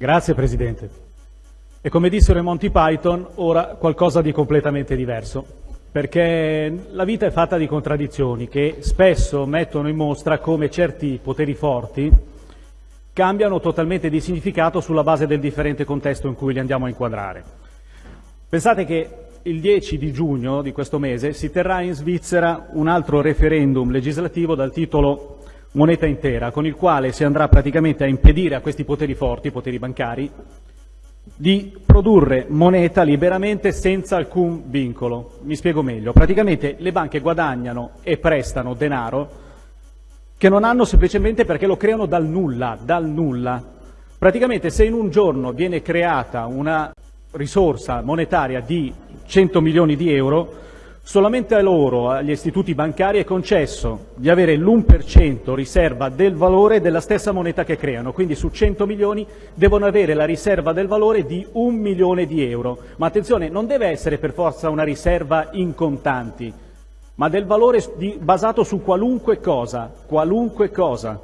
Grazie Presidente. E come dissero i Monty Python, ora qualcosa di completamente diverso, perché la vita è fatta di contraddizioni che spesso mettono in mostra come certi poteri forti cambiano totalmente di significato sulla base del differente contesto in cui li andiamo a inquadrare. Pensate che il 10 di giugno di questo mese si terrà in Svizzera un altro referendum legislativo dal titolo moneta intera, con il quale si andrà praticamente a impedire a questi poteri forti, poteri bancari, di produrre moneta liberamente senza alcun vincolo. Mi spiego meglio. Praticamente le banche guadagnano e prestano denaro che non hanno semplicemente perché lo creano dal nulla, dal nulla. Praticamente se in un giorno viene creata una risorsa monetaria di 100 milioni di euro, Solamente a loro, agli istituti bancari, è concesso di avere l'1% riserva del valore della stessa moneta che creano, quindi su 100 milioni devono avere la riserva del valore di un milione di euro. Ma attenzione, non deve essere per forza una riserva in contanti, ma del valore di, basato su qualunque cosa, qualunque cosa.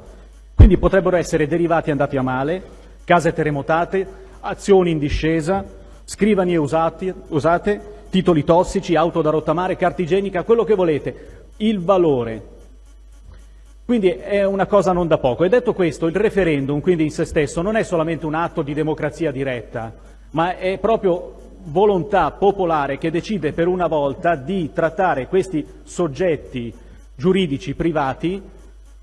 Quindi potrebbero essere derivati andati a male, case terremotate, azioni in discesa, scrivanie usati, usate, titoli tossici, auto da rottamare, carta igienica, quello che volete, il valore. Quindi è una cosa non da poco. E detto questo, il referendum, quindi in se stesso, non è solamente un atto di democrazia diretta, ma è proprio volontà popolare che decide per una volta di trattare questi soggetti giuridici privati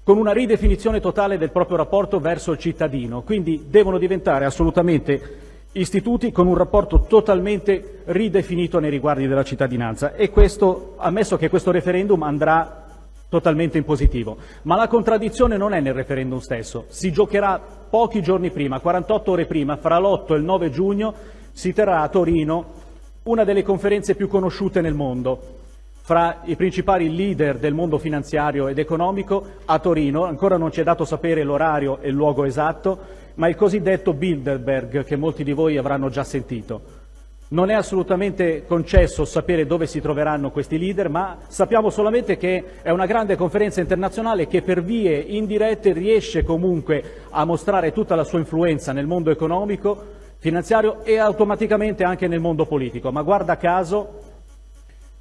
con una ridefinizione totale del proprio rapporto verso il cittadino. Quindi devono diventare assolutamente istituti con un rapporto totalmente ridefinito nei riguardi della cittadinanza. E questo, ammesso che questo referendum andrà totalmente in positivo. Ma la contraddizione non è nel referendum stesso, si giocherà pochi giorni prima, 48 ore prima, fra l'8 e il 9 giugno, si terrà a Torino una delle conferenze più conosciute nel mondo, fra i principali leader del mondo finanziario ed economico a Torino, ancora non ci è dato sapere l'orario e il luogo esatto, ma il cosiddetto Bilderberg che molti di voi avranno già sentito. Non è assolutamente concesso sapere dove si troveranno questi leader, ma sappiamo solamente che è una grande conferenza internazionale che per vie indirette riesce comunque a mostrare tutta la sua influenza nel mondo economico, finanziario e automaticamente anche nel mondo politico. Ma guarda caso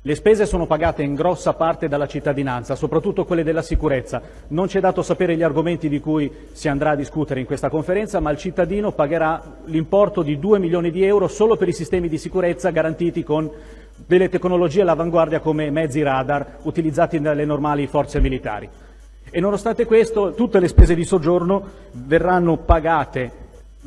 le spese sono pagate in grossa parte dalla cittadinanza, soprattutto quelle della sicurezza. Non ci è dato sapere gli argomenti di cui si andrà a discutere in questa conferenza, ma il cittadino pagherà l'importo di 2 milioni di euro solo per i sistemi di sicurezza garantiti con delle tecnologie all'avanguardia come mezzi radar utilizzati dalle normali forze militari. E nonostante questo tutte le spese di soggiorno verranno pagate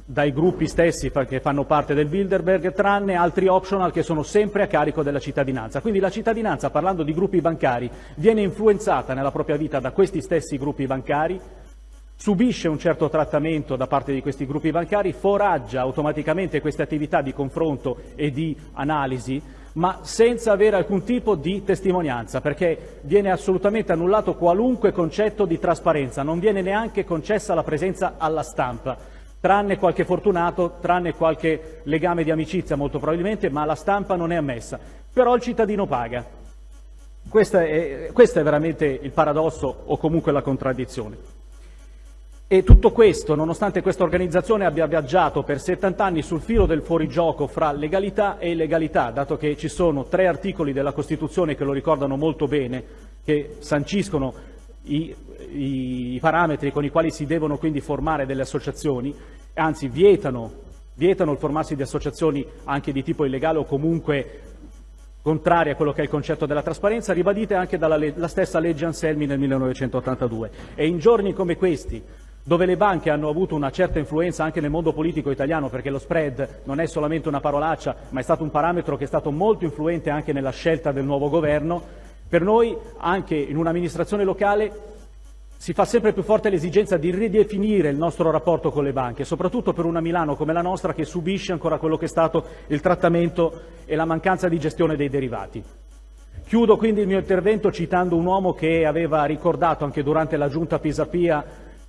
dai gruppi stessi che fanno parte del Bilderberg, tranne altri optional che sono sempre a carico della cittadinanza. Quindi la cittadinanza, parlando di gruppi bancari, viene influenzata nella propria vita da questi stessi gruppi bancari, subisce un certo trattamento da parte di questi gruppi bancari, foraggia automaticamente queste attività di confronto e di analisi, ma senza avere alcun tipo di testimonianza, perché viene assolutamente annullato qualunque concetto di trasparenza, non viene neanche concessa la presenza alla stampa tranne qualche fortunato, tranne qualche legame di amicizia molto probabilmente, ma la stampa non è ammessa. Però il cittadino paga. Questo è, questo è veramente il paradosso o comunque la contraddizione. E tutto questo, nonostante questa organizzazione abbia viaggiato per 70 anni sul filo del fuorigioco fra legalità e illegalità, dato che ci sono tre articoli della Costituzione che lo ricordano molto bene, che sanciscono i, i, parametri con i quali si devono quindi formare delle associazioni, anzi vietano, vietano il formarsi di associazioni anche di tipo illegale o comunque contrarie a quello che è il concetto della trasparenza, ribadite anche dalla stessa legge Anselmi nel 1982. E in giorni come questi, dove le banche hanno avuto una certa influenza anche nel mondo politico italiano, perché lo spread non è solamente una parolaccia, ma è stato un parametro che è stato molto influente anche nella scelta del nuovo governo, per noi, anche in un'amministrazione locale, si fa sempre più forte l'esigenza di ridefinire il nostro rapporto con le banche, soprattutto per una Milano come la nostra che subisce ancora quello che è stato il trattamento e la mancanza di gestione dei derivati. Chiudo quindi il mio intervento citando un uomo che aveva ricordato anche durante la giunta Pisapia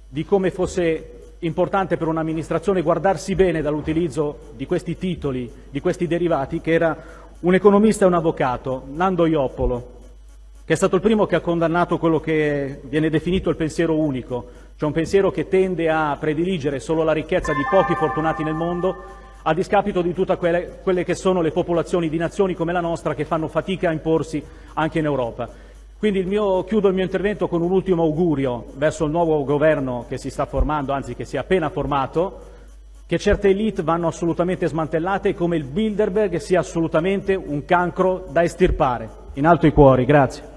di come fosse importante per un'amministrazione guardarsi bene dall'utilizzo di questi titoli, di questi derivati, che era un economista e un avvocato, Nando Ioppolo, che è stato il primo che ha condannato quello che viene definito il pensiero unico, C'è un pensiero che tende a prediligere solo la ricchezza di pochi fortunati nel mondo a discapito di tutte quelle, quelle che sono le popolazioni di nazioni come la nostra che fanno fatica a imporsi anche in Europa. Quindi il mio, chiudo il mio intervento con un ultimo augurio verso il nuovo governo che si sta formando, anzi che si è appena formato, che certe elite vanno assolutamente smantellate e come il Bilderberg sia assolutamente un cancro da estirpare. In alto i cuori, grazie.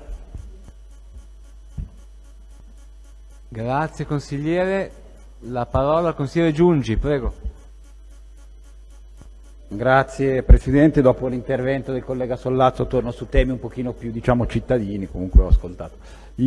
Grazie consigliere. La parola al consigliere Giungi, prego. Grazie Presidente, dopo l'intervento del collega Sollazzo torno su temi un pochino più diciamo cittadini, comunque ho ascoltato. Io